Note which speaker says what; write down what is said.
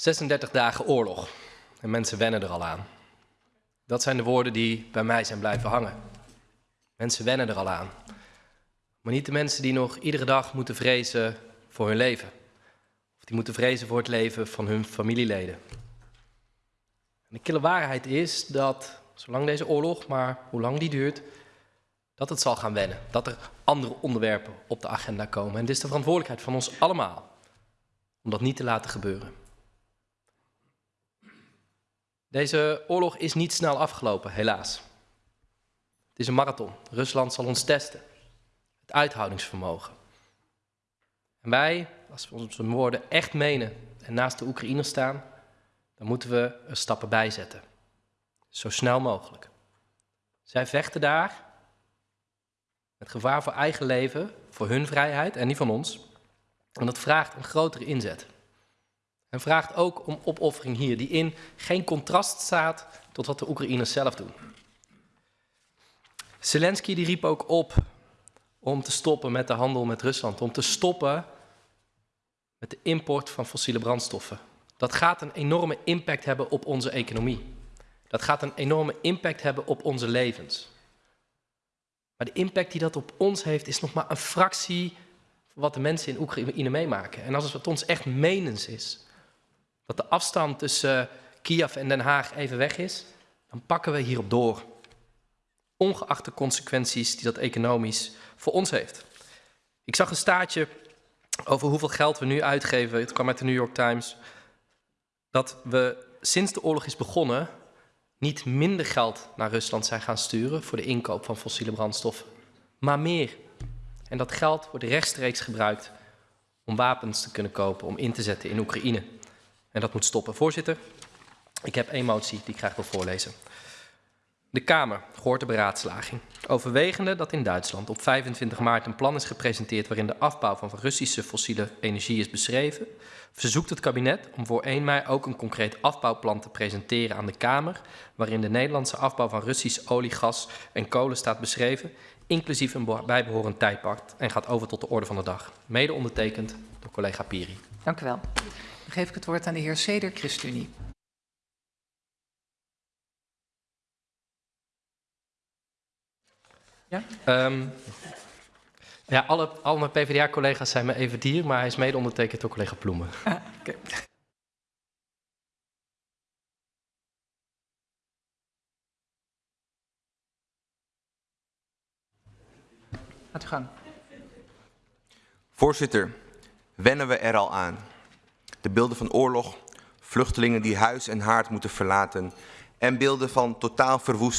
Speaker 1: 36 dagen oorlog en mensen wennen er al aan. Dat zijn de woorden die bij mij zijn blijven hangen. Mensen wennen er al aan. Maar niet de mensen die nog iedere dag moeten vrezen voor hun leven. Of die moeten vrezen voor het leven van hun familieleden. En de kille waarheid is dat, zolang deze oorlog, maar hoe lang die duurt, dat het zal gaan wennen. Dat er andere onderwerpen op de agenda komen. En het is de verantwoordelijkheid van ons allemaal om dat niet te laten gebeuren. Deze oorlog is niet snel afgelopen, helaas. Het is een marathon. Rusland zal ons testen. Het uithoudingsvermogen. En wij, als we onze woorden echt menen en naast de Oekraïners staan, dan moeten we er stappen bij zetten. Zo snel mogelijk. Zij vechten daar met gevaar voor eigen leven, voor hun vrijheid en die van ons. En dat vraagt een grotere inzet. En vraagt ook om opoffering hier, die in geen contrast staat tot wat de Oekraïners zelf doen. Zelensky die riep ook op om te stoppen met de handel met Rusland, om te stoppen met de import van fossiele brandstoffen. Dat gaat een enorme impact hebben op onze economie. Dat gaat een enorme impact hebben op onze levens. Maar de impact die dat op ons heeft, is nog maar een fractie van wat de mensen in Oekraïne meemaken. En als het ons echt menens is, dat de afstand tussen Kiev en Den Haag even weg is, dan pakken we hierop door. Ongeacht de consequenties die dat economisch voor ons heeft. Ik zag een staartje over hoeveel geld we nu uitgeven. Het kwam uit de New York Times. Dat we sinds de oorlog is begonnen niet minder geld naar Rusland zijn gaan sturen voor de inkoop van fossiele brandstoffen, maar meer. En dat geld wordt rechtstreeks gebruikt om wapens te kunnen kopen, om in te zetten in Oekraïne. En dat moet stoppen. Voorzitter, ik heb één motie die ik graag wil voorlezen. De Kamer gehoord de beraadslaging. Overwegende dat in Duitsland op 25 maart een plan is gepresenteerd waarin de afbouw van Russische fossiele energie is beschreven, verzoekt het kabinet om voor 1 mei ook een concreet afbouwplan te presenteren aan de Kamer, waarin de Nederlandse afbouw van Russisch olie, gas en kolen staat beschreven, inclusief een bijbehorend tijdpakt en gaat over tot de orde van de dag. Mede ondertekend door collega Piri.
Speaker 2: Dank u wel. Dan geef ik het woord aan de heer Seder, ChristenUnie.
Speaker 1: Ja? Um, ja, alle, alle mijn PvdA-collega's zijn me even dier, maar hij is mede ondertekend door collega Ploemen. Ah, okay.
Speaker 2: Gaat u gang.
Speaker 3: Voorzitter, wennen we er al aan. De beelden van oorlog, vluchtelingen die huis en haard moeten verlaten en beelden van totaal verwoest